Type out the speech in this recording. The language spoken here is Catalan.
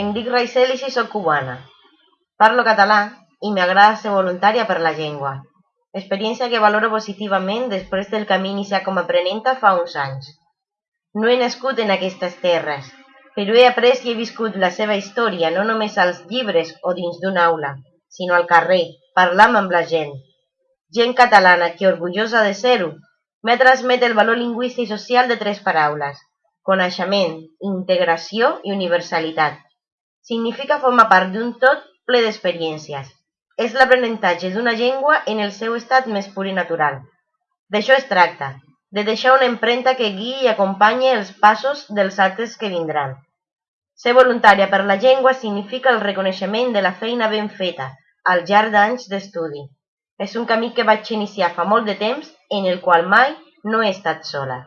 Em dic Raisel i soc cubana. Parlo català i m'agrada ser voluntària per la llengua. Experiència que valoro positivament després del camí iniciat com a aprenenta fa uns anys. No he nascut en aquestes terres, però he après i he viscut la seva història no només als llibres o dins d'una aula, sinó al carrer, parlant amb la gent. Gent catalana que, orgullosa de ser-ho, m'ha transmet el valor lingüístic i social de tres paraules: coneixement, integració i universalitat. Significa formar part d'un tot ple d'experiències. És l'aprenentatge d'una llengua en el seu estat més pur i natural. D'això es tracta, de deixar una empremta que guiï i acompanye els passos dels altres que vindran. Ser voluntària per la llengua significa el reconeixement de la feina ben feta al llarg d'anys d'estudi. És un camí que vaig iniciar fa molt de temps en el qual mai no he estat sola.